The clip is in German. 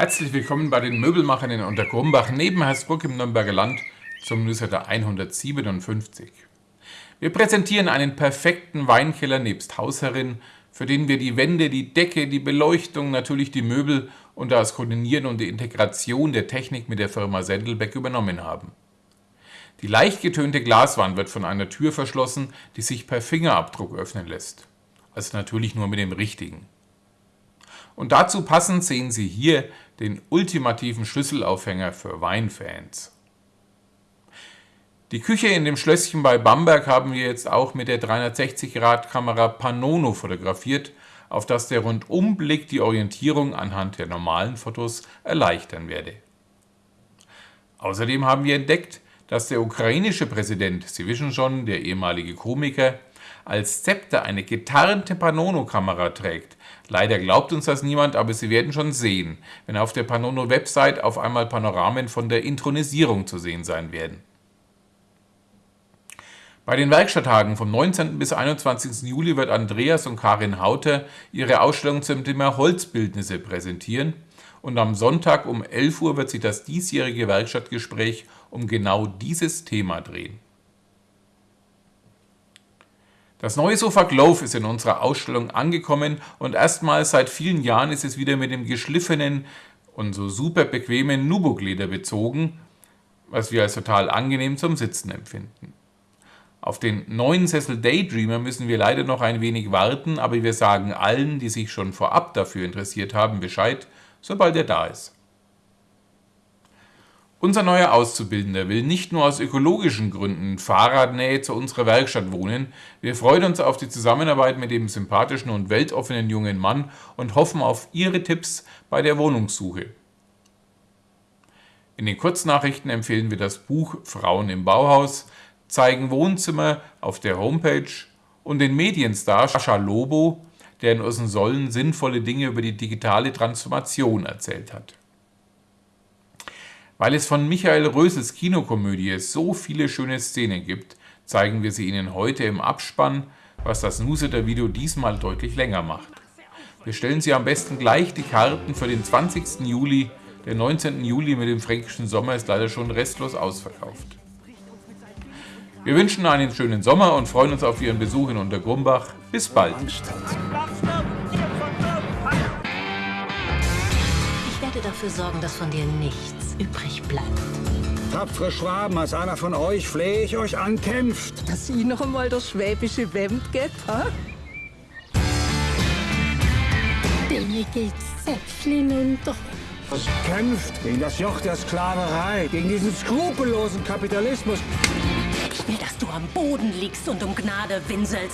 Herzlich willkommen bei den Möbelmachern in Untergrumbach neben Hersbruck im Nürnberger Land zum Newsletter 157. Wir präsentieren einen perfekten Weinkeller nebst Hausherrin, für den wir die Wände, die Decke, die Beleuchtung, natürlich die Möbel und das Koordinieren und die Integration der Technik mit der Firma Sendelbeck übernommen haben. Die leicht getönte Glaswand wird von einer Tür verschlossen, die sich per Fingerabdruck öffnen lässt. Also natürlich nur mit dem richtigen. Und dazu passend sehen Sie hier den ultimativen Schlüsselaufhänger für Weinfans. Die Küche in dem Schlösschen bei Bamberg haben wir jetzt auch mit der 360-Grad-Kamera Panono fotografiert, auf das der Rundumblick die Orientierung anhand der normalen Fotos erleichtern werde. Außerdem haben wir entdeckt, dass der ukrainische Präsident, Sie wissen schon, der ehemalige Komiker, als Zepter eine getarnte Panono-Kamera trägt. Leider glaubt uns das niemand, aber Sie werden schon sehen, wenn auf der Panono-Website auf einmal Panoramen von der Intronisierung zu sehen sein werden. Bei den Werkstatttagen vom 19. bis 21. Juli wird Andreas und Karin Hauter ihre Ausstellung zum Thema Holzbildnisse präsentieren und am Sonntag um 11 Uhr wird sich das diesjährige Werkstattgespräch um genau dieses Thema drehen. Das neue Sofa Glove ist in unserer Ausstellung angekommen und erstmals seit vielen Jahren ist es wieder mit dem geschliffenen und so super bequemen Nubuk-Leder bezogen, was wir als total angenehm zum Sitzen empfinden. Auf den neuen Sessel Daydreamer müssen wir leider noch ein wenig warten, aber wir sagen allen, die sich schon vorab dafür interessiert haben, Bescheid, sobald er da ist. Unser neuer Auszubildender will nicht nur aus ökologischen Gründen Fahrradnähe zu unserer Werkstatt wohnen, wir freuen uns auf die Zusammenarbeit mit dem sympathischen und weltoffenen jungen Mann und hoffen auf Ihre Tipps bei der Wohnungssuche. In den Kurznachrichten empfehlen wir das Buch Frauen im Bauhaus, zeigen Wohnzimmer auf der Homepage und den Medienstar Sascha Lobo, der in unseren Sollen sinnvolle Dinge über die digitale Transformation erzählt hat. Weil es von Michael Rösels Kinokomödie so viele schöne Szenen gibt, zeigen wir sie Ihnen heute im Abspann, was das Newsletter-Video diesmal deutlich länger macht. Wir stellen Sie am besten gleich die Karten für den 20. Juli. Der 19. Juli mit dem fränkischen Sommer ist leider schon restlos ausverkauft. Wir wünschen einen schönen Sommer und freuen uns auf Ihren Besuch in Untergrumbach. Bis bald! Werde dafür sorgen, dass von dir nichts übrig bleibt. Tapfere Schwaben, als einer von euch flehe ich euch an, kämpft. Dass sie noch einmal das schwäbische Wemd geht, ha? Denen geht's Zäpfchen unter. Kämpft gegen das Joch der Sklaverei, gegen diesen skrupellosen Kapitalismus. Ich will, dass du am Boden liegst und um Gnade winselst.